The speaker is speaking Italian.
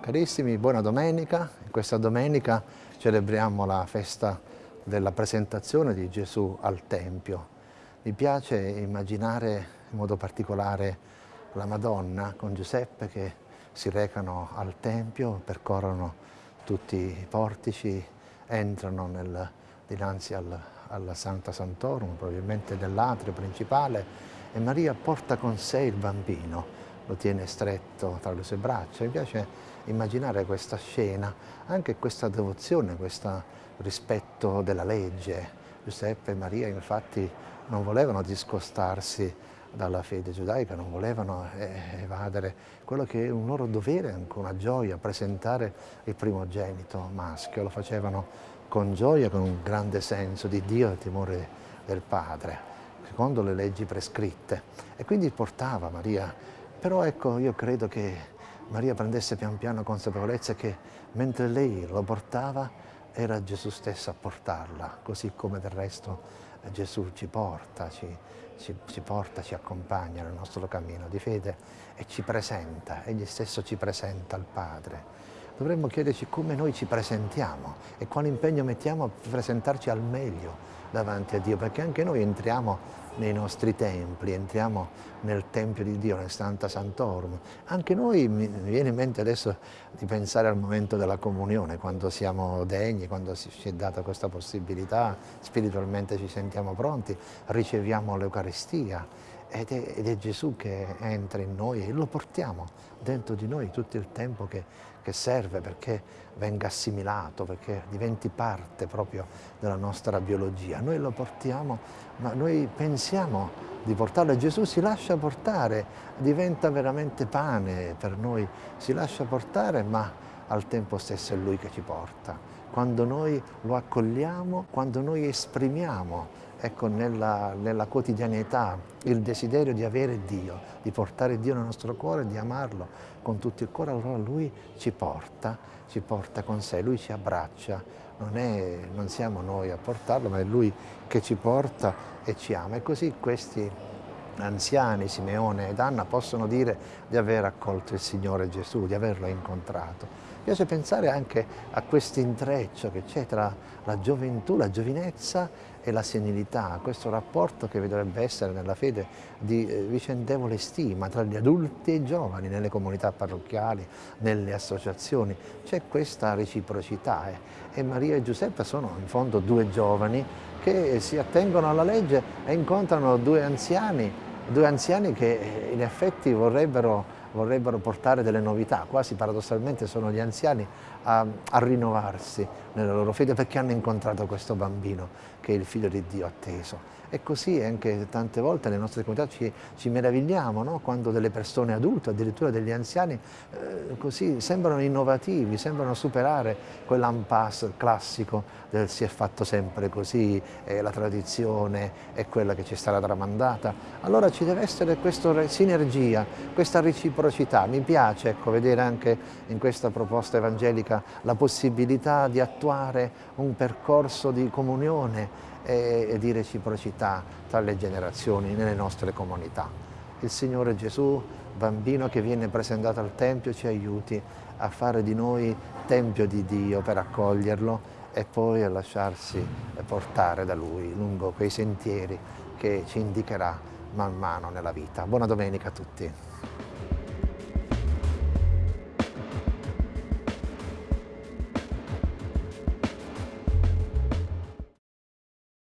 Carissimi, buona domenica. Questa domenica celebriamo la festa della presentazione di Gesù al Tempio. Mi piace immaginare in modo particolare la Madonna con Giuseppe che si recano al Tempio, percorrono tutti i portici, entrano nel, dinanzi al, alla Santa Santorum, probabilmente nell'atrio principale, e Maria porta con sé il bambino lo tiene stretto tra le sue braccia. Mi piace immaginare questa scena, anche questa devozione, questo rispetto della legge. Giuseppe e Maria infatti non volevano discostarsi dalla fede giudaica, non volevano eh, evadere quello che è un loro dovere, anche una gioia, presentare il primogenito maschio. Lo facevano con gioia, con un grande senso di Dio e timore del Padre, secondo le leggi prescritte. E quindi portava Maria però ecco, io credo che Maria prendesse pian piano consapevolezza che mentre lei lo portava era Gesù stesso a portarla, così come del resto Gesù ci porta, ci, ci, ci, porta, ci accompagna nel nostro cammino di fede e ci presenta, egli stesso ci presenta al Padre. Dovremmo chiederci come noi ci presentiamo e quale impegno mettiamo a presentarci al meglio davanti a Dio, perché anche noi entriamo nei nostri templi, entriamo nel Tempio di Dio, nel Santa Santorum. Anche noi, mi viene in mente adesso di pensare al momento della comunione, quando siamo degni, quando ci è data questa possibilità, spiritualmente ci sentiamo pronti, riceviamo l'Eucaristia ed è, ed è, Gesù che entra in noi e lo portiamo dentro di noi tutto il tempo che, che, serve perché venga assimilato, perché diventi parte proprio della nostra biologia. Noi lo portiamo, ma noi pensiamo di portarlo e Gesù si lascia portare, diventa veramente pane per noi, si lascia portare ma al tempo stesso è Lui che ci porta. Quando noi lo accogliamo, quando noi esprimiamo ecco, nella, nella, quotidianità il desiderio di avere Dio, di portare Dio nel nostro cuore, di amarlo con tutto il cuore, allora Lui ci porta, ci porta con sé, Lui ci abbraccia, non, è, non siamo noi a portarlo, ma è Lui che ci porta e ci ama. E così questi anziani, Simeone ed Anna, possono dire di aver accolto il Signore Gesù, di averlo incontrato. Piace pensare anche a questo intreccio che c'è tra la gioventù, la giovinezza e la senilità, questo rapporto che dovrebbe essere nella fede di eh, vicendevole stima tra gli adulti e i giovani, nelle comunità parrocchiali, nelle associazioni. C'è questa reciprocità eh. e Maria e Giuseppe sono in fondo due giovani che si attengono alla legge e incontrano due anziani, due anziani che eh, in effetti vorrebbero vorrebbero portare delle novità, quasi paradossalmente sono gli anziani a, a, rinnovarsi nella loro fede perché hanno incontrato questo bambino che è il figlio di Dio atteso. E così anche tante volte nelle nostre comunità ci, ci meravigliamo no? quando delle persone adulte, addirittura degli anziani, eh, così sembrano innovativi, sembrano superare quell'impasse classico del si è fatto sempre così, eh, la tradizione è quella che ci sarà tramandata. Allora ci deve essere questa sinergia, questa reciprocità. Mi piace ecco, vedere anche in questa proposta evangelica la possibilità di attuare un percorso di comunione e, di reciprocità tra le generazioni nelle nostre comunità. Il Signore Gesù, bambino che viene presentato al Tempio, ci aiuti a fare di noi Tempio di Dio per accoglierlo e poi a lasciarsi portare da Lui lungo quei sentieri che ci indicherà man mano nella vita. Buona domenica a tutti.